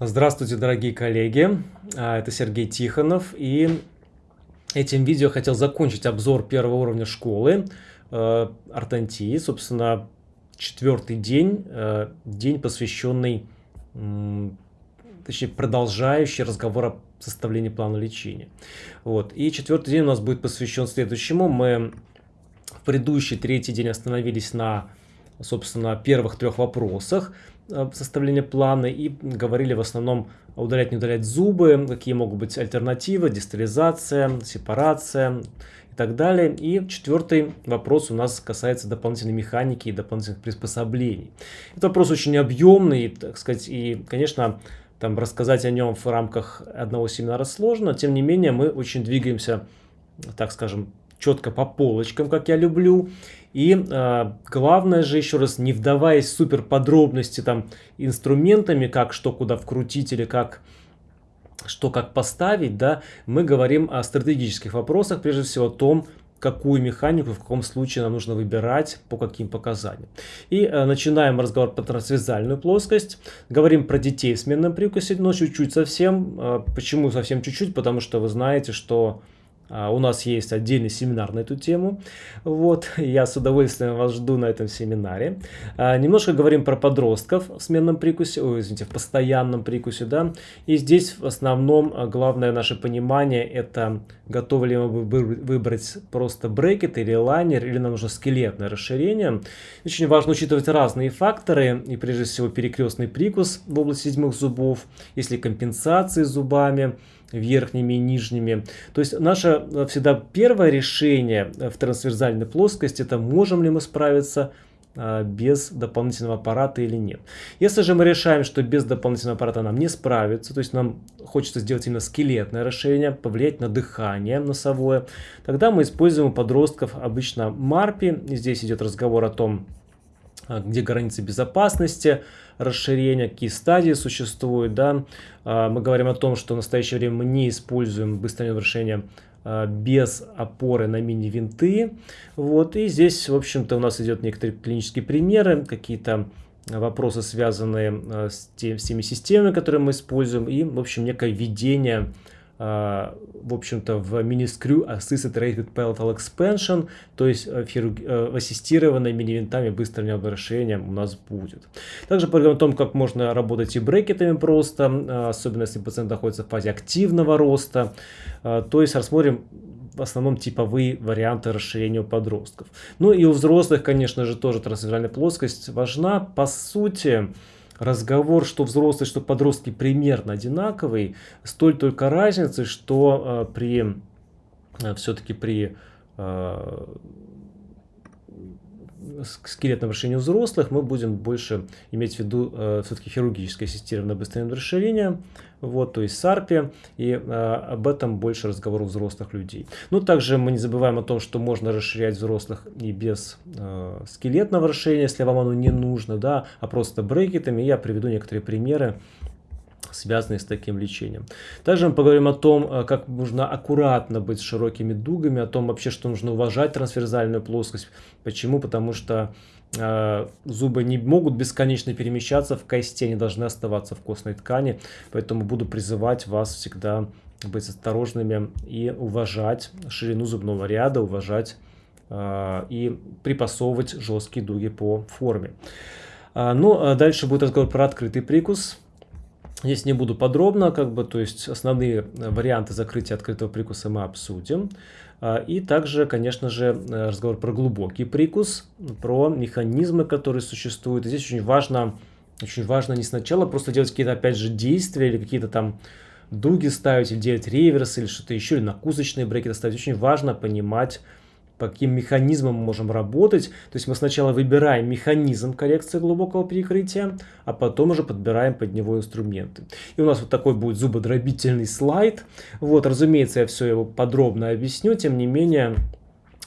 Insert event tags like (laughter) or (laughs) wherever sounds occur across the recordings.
Здравствуйте, дорогие коллеги! А, это Сергей Тихонов. И этим видео хотел закончить обзор первого уровня школы э, Артантии. Собственно, четвертый день, э, день, посвященный, точнее, продолжающий разговор о составлении плана лечения. Вот. И четвертый день у нас будет посвящен следующему. Мы в предыдущий третий день остановились на, собственно, первых трех вопросах. Э, составления плана и говорили в основном удалять, не удалять зубы, какие могут быть альтернативы, дистализация, сепарация и так далее. И четвертый вопрос у нас касается дополнительной механики и дополнительных приспособлений. Этот вопрос очень объемный, так сказать, и, конечно, там рассказать о нем в рамках одного семинара сложно, тем не менее мы очень двигаемся, так скажем, четко по полочкам, как я люблю. И э, главное же, еще раз, не вдаваясь в супер подробности там инструментами, как что куда вкрутить или как что как поставить, да, мы говорим о стратегических вопросах, прежде всего о том, какую механику в каком случае нам нужно выбирать, по каким показаниям. И э, начинаем разговор по трансвязальную плоскость. Говорим про детей в сменном прикусе, но чуть-чуть совсем. Э, почему совсем чуть-чуть? Потому что вы знаете, что у нас есть отдельный семинар на эту тему. Вот, (laughs) я с удовольствием вас жду на этом семинаре. А, немножко говорим про подростков в сменном прикусе, ой, извините, в постоянном прикусе, да. И здесь в основном а, главное наше понимание это готовы ли мы выбрать просто брекет или лайнер, или нам нужно скелетное расширение. Очень важно учитывать разные факторы, и прежде всего перекрестный прикус в области седьмых зубов, если компенсации зубами, верхними и нижними. То есть наше э, всегда первое решение э, в трансверзальной плоскости, это можем ли мы справиться э, без дополнительного аппарата или нет. Если же мы решаем, что без дополнительного аппарата нам не справиться, то есть нам хочется сделать именно скелетное расширение, повлиять на дыхание носовое, тогда мы используем у подростков обычно марпи. Здесь идет разговор о том, где границы безопасности, расширения, какие стадии существуют. Да? А, мы говорим о том, что в настоящее время мы не используем быстрое решение а, без опоры на мини-винты. Вот. И здесь, в общем-то, у нас идет некоторые клинические примеры, какие-то вопросы, связанные с, тем, с теми системами, которые мы используем, и, в общем, некое введение в общем-то, в Miniscrew Assisted Rated Palatal Expansion, то есть э, э, ассистированной мини-винтами быстрым расширением у нас будет. Также поговорим о том, как можно работать и брекетами просто, особенно если пациент находится в фазе активного роста. То есть рассмотрим в основном типовые варианты расширения у подростков. Ну и у взрослых, конечно же, тоже трансверсальная плоскость важна. По сути, разговор, что взрослые, что подростки примерно одинаковый, столь только разницы, что э, при э, все-таки при э, скелетном решении взрослых мы будем больше иметь в виду э, все-таки хирургическое ассистированное быстрое расширение, вот, то есть САРПе, и э, об этом больше разговор у взрослых людей. Ну, также мы не забываем о том, что можно расширять взрослых и без э, скелетного расширения, если вам оно не нужно, да, а просто брекетами. Я приведу некоторые примеры связанные с таким лечением. Также мы поговорим о том, э, как нужно аккуратно быть с широкими дугами, о том вообще, что нужно уважать трансверзальную плоскость. Почему? Потому что э, зубы не могут бесконечно перемещаться в кости, они должны оставаться в костной ткани. Поэтому буду призывать вас всегда быть осторожными и уважать ширину зубного ряда, уважать э, и припасовывать жесткие дуги по форме. А, ну, а дальше будет разговор про открытый прикус. Здесь не буду подробно, как бы, то есть основные э, варианты закрытия открытого прикуса мы обсудим. А, и также, конечно же, э, разговор про глубокий прикус, про механизмы, которые существуют. И здесь очень важно, очень важно не сначала просто делать какие-то, опять же, действия или какие-то там дуги ставить, или делать реверс, или что-то еще, или накусочные брекеты ставить. Очень важно понимать, по каким механизмам мы можем работать. То есть мы сначала выбираем механизм коррекции глубокого перекрытия, а потом уже подбираем под него инструменты. И у нас вот такой будет зубодробительный слайд. Вот, разумеется, я все его подробно объясню, тем не менее...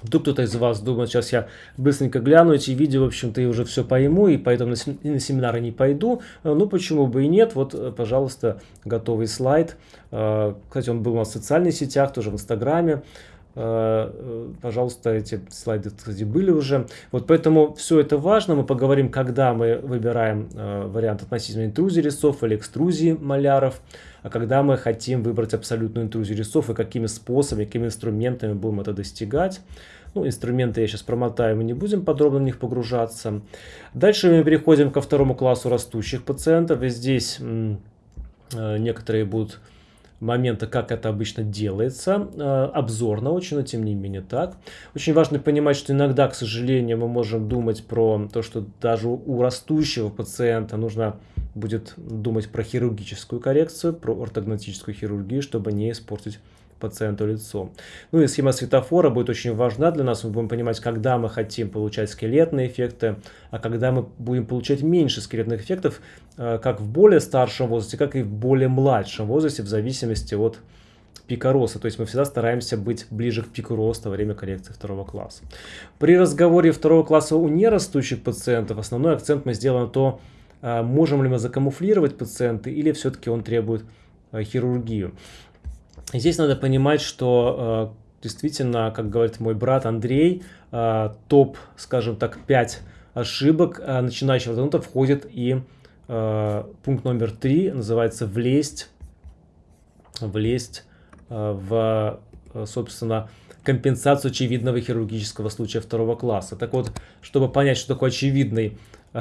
Вдруг кто-то из вас думает, сейчас я быстренько гляну эти видео, в общем-то, и уже все пойму, и поэтому на, на семинары не пойду. Ну, почему бы и нет. Вот, пожалуйста, готовый слайд. Кстати, он был у нас в социальных сетях, тоже в Инстаграме. Э, пожалуйста, эти слайды, кстати, были уже. Вот поэтому все это важно. Мы поговорим, когда мы выбираем вариант относительно интрузии резцов или экструзии маляров, а когда мы хотим выбрать абсолютную интрузию резцов и какими способами, какими инструментами будем это достигать. Ну, инструменты я сейчас промотаю, мы не будем подробно в них погружаться. Дальше мы переходим ко второму классу растущих пациентов. И здесь некоторые будут момента, как это обычно делается, э, обзорно очень, но тем не менее так. Очень важно понимать, что иногда, к сожалению, мы можем думать про то, что даже у растущего пациента нужно будет думать про хирургическую коррекцию, про ортогнатическую хирургию, чтобы не испортить пациенту лицо. Ну и схема светофора будет очень важна для нас. Мы будем понимать, когда мы хотим получать скелетные эффекты, а когда мы будем получать меньше скелетных эффектов, э, как в более старшем возрасте, как и в более младшем возрасте, в зависимости от пика роста. То есть мы всегда стараемся быть ближе к пику роста во время коррекции второго класса. При разговоре второго класса у нерастущих пациентов основной акцент мы сделаем на то, э, можем ли мы закамуфлировать пациента или все-таки он требует э, хирургию. Здесь надо понимать, что э, действительно, как говорит мой брат Андрей, э, топ, скажем так, 5 ошибок э, начинающего ортодонта входит и пункт номер 3, называется «влезть», влезть в, собственно, компенсацию очевидного хирургического случая второго класса. Так вот, чтобы понять, что такое очевидный, (laughs)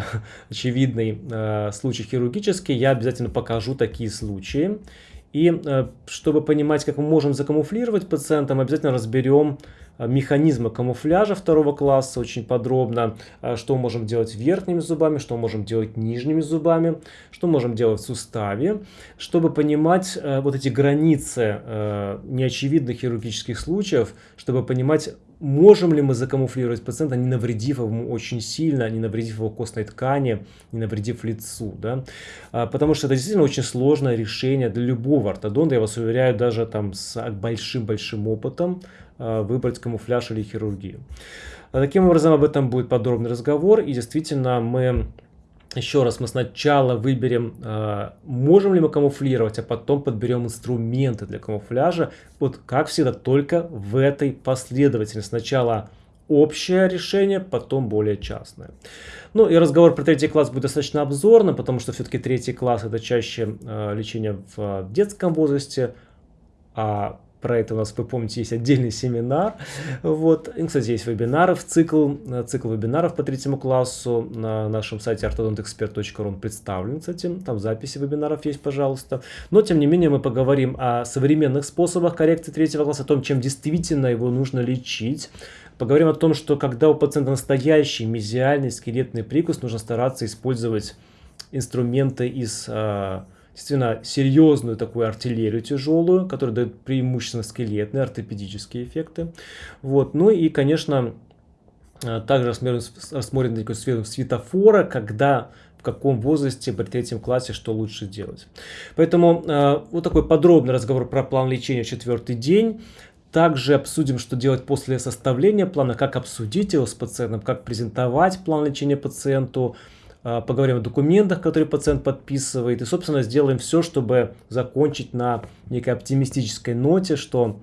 очевидный случай хирургический, я обязательно покажу такие случаи. И э, чтобы понимать, как мы можем закамуфлировать пациента, мы обязательно разберем э, механизмы камуфляжа второго класса очень подробно, э, что мы можем делать верхними зубами, что мы можем делать нижними зубами, что мы можем делать в суставе, чтобы понимать вот эти границы неочевидных хирургических случаев, чтобы понимать, можем ли мы закамуфлировать пациента, не навредив ему очень сильно, не навредив его костной ткани, не навредив лицу. Да? А, потому что это действительно очень сложное решение для любого ортодонта, я вас уверяю, даже там с большим-большим опытом а, выбрать камуфляж или хирургию. А, таким образом, об этом будет подробный разговор, и действительно мы еще раз, мы сначала выберем, э, можем ли мы камуфлировать, а потом подберем инструменты для камуфляжа. Вот как всегда, только в этой последовательности. Сначала общее решение, потом более частное. Ну и разговор про третий класс будет достаточно обзорным, потому что все-таки третий класс это чаще э, лечение в детском возрасте, а про это у нас, вы помните, есть отдельный семинар. Вот. И, кстати, есть вебинары в цикл, цикл вебинаров по третьему классу на нашем сайте orthodontexpert.ru он представлен, кстати, там записи вебинаров есть, пожалуйста. Но, тем не менее, мы поговорим о современных способах коррекции третьего класса, о том, чем действительно его нужно лечить. Поговорим о том, что когда у пациента настоящий мезиальный скелетный прикус, нужно стараться использовать инструменты из а, действительно серьезную такую артиллерию тяжелую, которая дает преимущественно скелетные, ортопедические эффекты. Вот. Ну и, конечно, э, также рассмотрим, рассмотрим такой светофора, когда в каком возрасте при третьем классе что лучше делать. Поэтому э, вот такой подробный разговор про план лечения четвертый день. Также обсудим, что делать после составления плана, как обсудить его с пациентом, как презентовать план лечения пациенту, а, поговорим о документах, которые пациент подписывает, и, собственно, сделаем все, чтобы закончить на некой оптимистической ноте, что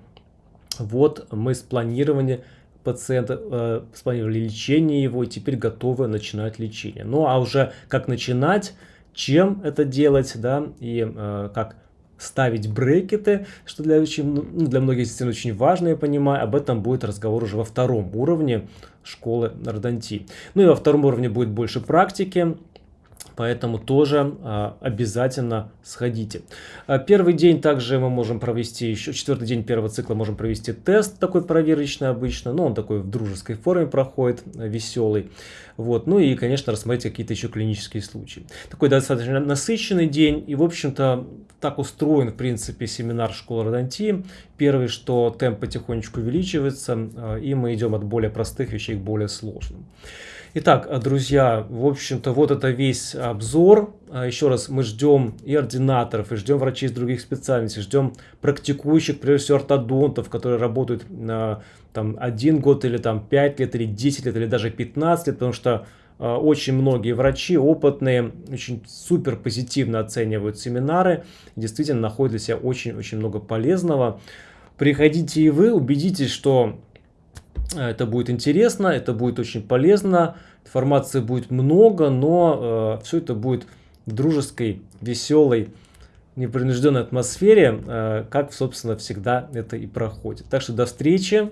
вот мы спланировали пациента, э, спланировали лечение его, и теперь готовы начинать лечение. Ну, а уже как начинать, чем это делать, да, и э, как ставить брекеты, что для, очень, ну, для многих действительно очень важно, я понимаю. Об этом будет разговор уже во втором уровне школы Родонти. Ну и во втором уровне будет больше практики. Поэтому тоже а, обязательно сходите. А, первый день также мы можем провести, еще четвертый день первого цикла можем провести тест такой проверочный обычно. Но он такой в дружеской форме проходит, веселый. Вот. Ну и, конечно, рассмотреть какие-то еще клинические случаи. Такой достаточно насыщенный день. И, в общем-то, так устроен, в принципе, семинар школы Родонти. Первый, что темп потихонечку увеличивается, а, и мы идем от более простых вещей к более сложным. Итак, друзья, в общем-то, вот это весь обзор. А, еще раз, мы ждем и ординаторов, и ждем врачей из других специальностей, ждем практикующих, прежде всего, ортодонтов, которые работают там, один год или там 5 лет, или 10 лет, или даже 15 лет, потому что э, очень многие врачи опытные, очень супер позитивно оценивают семинары, действительно находят для себя очень-очень много полезного. Приходите и вы, убедитесь, что это будет интересно, это будет очень полезно, информации будет много, но э, все это будет в дружеской, веселой, непринужденной атмосфере, э, как, собственно, всегда это и проходит. Так что до встречи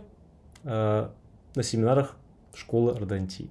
э, на семинарах школы Ордонтии.